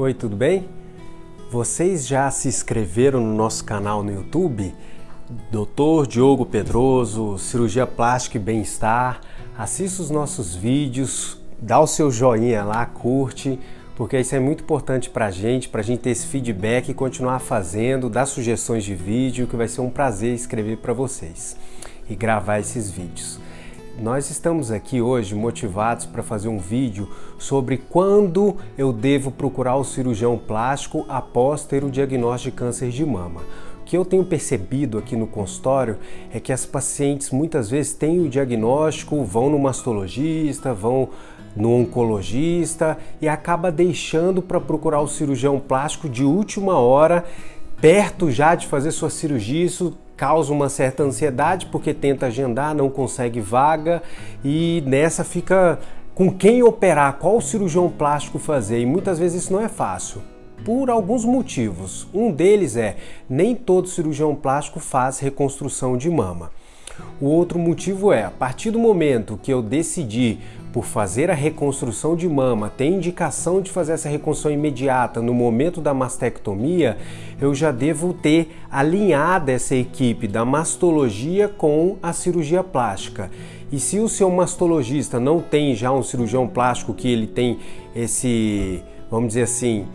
Oi, tudo bem? Vocês já se inscreveram no nosso canal no YouTube? Dr. Diogo Pedroso, Cirurgia Plástica e Bem-Estar. Assista os nossos vídeos, dá o seu joinha lá, curte, porque isso é muito importante para a gente, para a gente ter esse feedback e continuar fazendo, dar sugestões de vídeo, que vai ser um prazer escrever para vocês e gravar esses vídeos. Nós estamos aqui hoje motivados para fazer um vídeo sobre quando eu devo procurar o cirurgião plástico após ter o diagnóstico de câncer de mama. O que eu tenho percebido aqui no consultório é que as pacientes muitas vezes têm o diagnóstico, vão no mastologista, vão no oncologista e acaba deixando para procurar o cirurgião plástico de última hora, perto já de fazer sua cirurgia, isso causa uma certa ansiedade porque tenta agendar, não consegue vaga e nessa fica com quem operar, qual cirurgião plástico fazer e muitas vezes isso não é fácil. Por alguns motivos. Um deles é nem todo cirurgião plástico faz reconstrução de mama. O outro motivo é, a partir do momento que eu decidi por fazer a reconstrução de mama, ter indicação de fazer essa reconstrução imediata no momento da mastectomia, eu já devo ter alinhado essa equipe da mastologia com a cirurgia plástica. E se o seu mastologista não tem já um cirurgião plástico que ele tem esse, vamos dizer assim,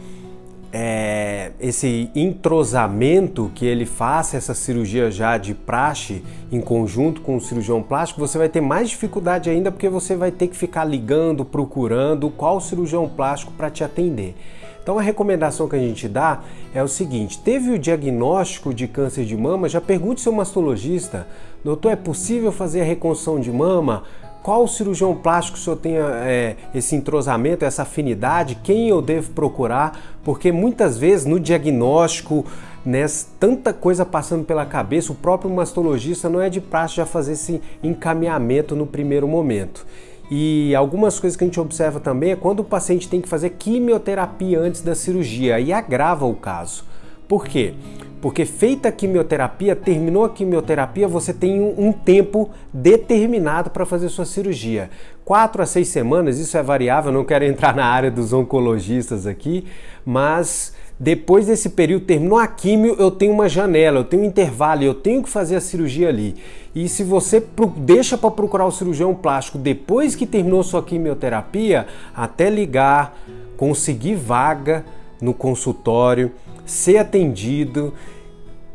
é, esse entrosamento que ele faça essa cirurgia já de praxe em conjunto com o cirurgião plástico, você vai ter mais dificuldade ainda porque você vai ter que ficar ligando, procurando qual cirurgião plástico para te atender. Então a recomendação que a gente dá é o seguinte, teve o diagnóstico de câncer de mama, já pergunte seu mastologista, doutor, é possível fazer a reconstrução de mama? Qual cirurgião plástico o senhor tem é, esse entrosamento, essa afinidade? Quem eu devo procurar? Porque muitas vezes no diagnóstico, né, tanta coisa passando pela cabeça, o próprio mastologista não é de praxe já fazer esse encaminhamento no primeiro momento. E algumas coisas que a gente observa também é quando o paciente tem que fazer quimioterapia antes da cirurgia e agrava o caso. Por quê? Porque feita a quimioterapia, terminou a quimioterapia, você tem um, tempo determinado para fazer sua cirurgia. Quatro a seis semanas, isso é variável, não quero entrar na área dos oncologistas aqui, mas depois desse período, terminou a quimio, eu tenho uma janela, eu tenho um intervalo, eu tenho que fazer a cirurgia ali. E se você deixa para procurar o cirurgião plástico depois que terminou sua quimioterapia, até ligar, conseguir vaga no consultório, ser atendido,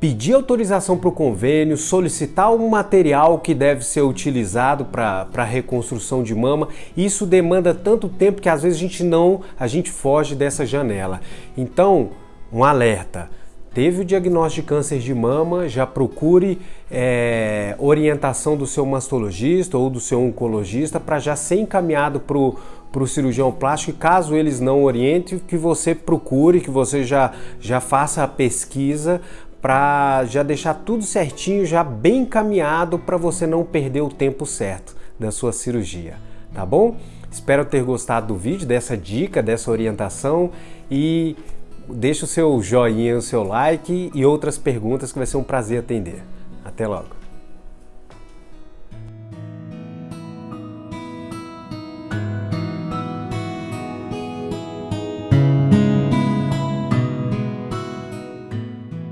pedir autorização para o convênio, solicitar um material que deve ser utilizado para reconstrução de mama. Isso demanda tanto tempo que às vezes a gente não, a gente foge dessa janela. Então, um alerta. Teve o diagnóstico de câncer de mama, já procure é, orientação do seu mastologista ou do seu oncologista para já ser encaminhado para o cirurgião plástico e caso eles não orientem, que você procure, que você já, já faça a pesquisa para já deixar tudo certinho, já bem encaminhado para você não perder o tempo certo da sua cirurgia, tá bom? Espero ter gostado do vídeo, dessa dica, dessa orientação e deixa o seu joinha, o seu like e outras perguntas que vai ser um prazer atender. Até logo!